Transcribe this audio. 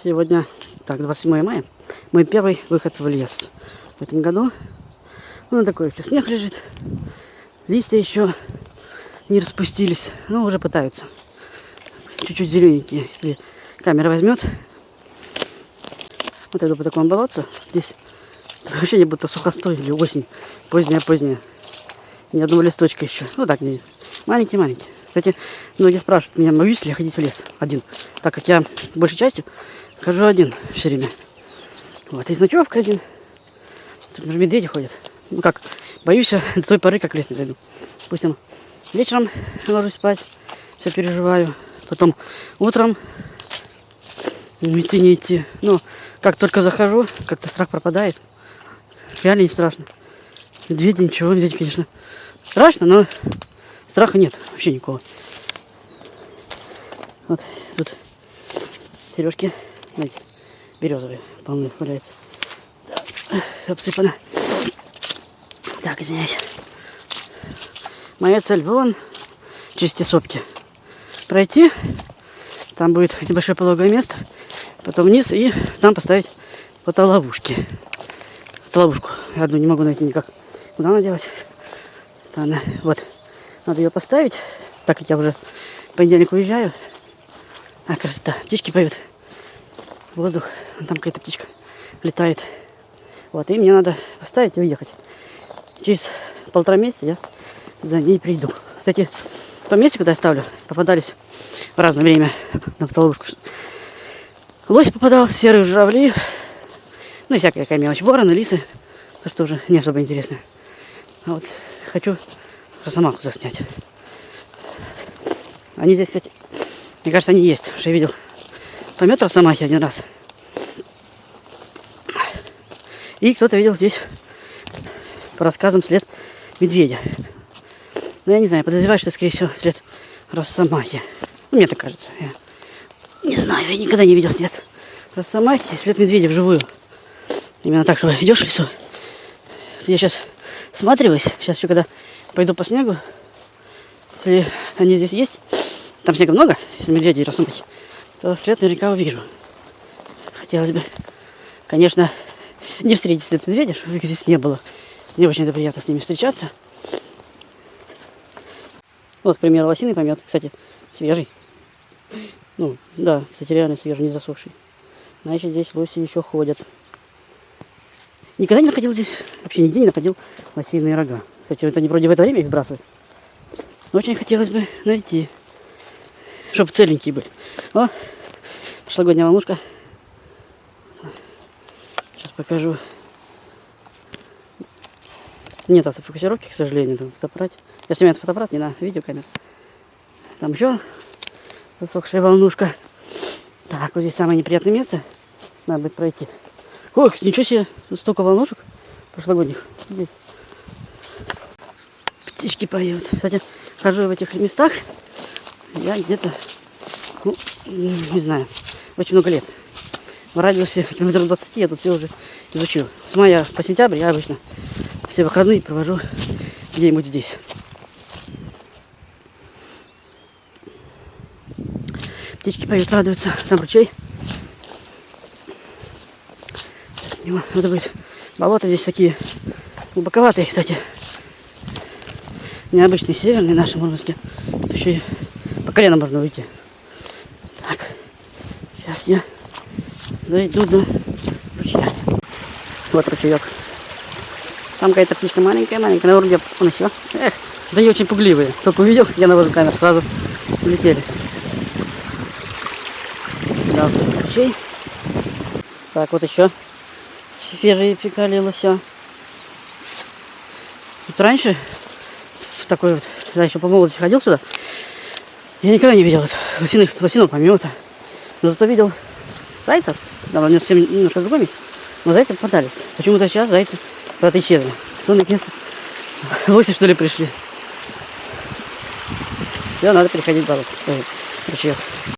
Сегодня, так, 27 мая, мой первый выход в лес в этом году. Ну, такой еще снег лежит, листья еще не распустились, но уже пытаются. Чуть-чуть зелененькие, если камера возьмет. Вот иду по такому болотцу. Здесь вообще не будто сухостой или осень, поздняя-поздняя. Ни одного листочка еще. Ну так, маленький-маленький. Кстати, многие спрашивают меня, боюсь ли я ходить в лес один. Так как я большей частью хожу один все время. Вот, и с ночевкой один. Тут медведи ходят. Ну как, боюсь до той поры, как в лес не зайду. Допустим, вечером ложусь спать, все переживаю. Потом утром идти не идти. Ну, как только захожу, как-то страх пропадает. Реально не страшно. Медведи, ничего, медведи, конечно, страшно, но Страха нет вообще никакого. Вот тут сережки, знаете, березовые, полные валяются. Так, обсыпано. Так, извиняюсь. Моя цель вон, через те сопки. Пройти, там будет небольшое пологое место, потом вниз и там поставить фотоловушки. Фотоловушку. Я одну не могу найти никак. Куда она делась? Странно. Вот. Надо ее поставить, так как я уже в понедельник уезжаю. А, красота. Птички поют. Воздух. Там какая-то птичка летает. Вот, и мне надо поставить и уехать. Через полтора месяца я за ней приду. Кстати, в том месте, куда я ставлю, попадались в разное время на потолушку. Лось попадался, серые журавли, ну и всякая такая мелочь. Вороны, лисы, то, что уже не особо интересно. А вот хочу Росомаху заснять. Они здесь, кстати, мне кажется, они есть. Уже я помет Росомахи один раз. И кто-то видел здесь по рассказам след медведя. Но я не знаю, подозреваю, что, скорее всего, след Росомахи. Ну, мне так кажется. Я не знаю, я никогда не видел след Росомахи, след медведя вживую. Именно так, что идешь в лесу. Я сейчас всматриваюсь. Сейчас еще когда пойду по снегу. Если они здесь есть, там снега много, если медведи рассыпать, то след наверняка увижу. Хотелось бы, конечно, не встретить след медведя, чтобы их здесь не было. Не очень это приятно с ними встречаться. Вот, к примеру, лосиный помет, кстати, свежий. Ну, да, кстати, реально свежий, не засохший. Значит, здесь лоси еще ходят. Никогда не находил здесь, вообще нигде не находил лосиные рога. Кстати, вот они вроде в это время их сбрасывают. Но очень хотелось бы найти, чтобы целенькие были. О, прошлогодняя волнушка. Сейчас покажу. Нет автофокусировки, к сожалению, там фотоаппарат. Я снимаю фотоаппарат, не на видеокамеру. Там еще засохшая волнушка. Так, вот здесь самое неприятное место. Надо будет пройти. Ох, ничего себе, столько волнушек прошлогодних. Птички поют. Кстати, хожу в этих местах я где-то, ну, не знаю, очень много лет. В радиусе километров 20 я тут все уже изучил. С мая по сентябрь я обычно все выходные провожу где-нибудь здесь. Птички поют, радуются. Там ручей. Надо будет. Болота здесь такие глубоковатые, кстати необычный северный наши мурманские. Еще и по колено можно выйти. Так, сейчас я дойду до ручья. Вот ручеек. Там какая-то птичка маленькая-маленькая, на уровне он еще. Эх, да не очень пугливые. Только увидел, я навожу камеру, сразу улетели. Да, ручей. Так, вот еще свежие фекалии лося. Тут раньше такой вот, когда еще по молодости ходил сюда, я никогда не видел лосиных, лосиного помета. Но зато видел зайцев. У меня совсем немножко другое место. Но зайцы попадались. Почему-то сейчас зайцы куда-то исчезли. Что наконец-то лоси что ли пришли. Все, надо переходить в болото. Ручьев.